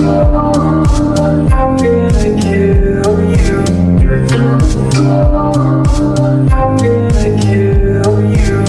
you.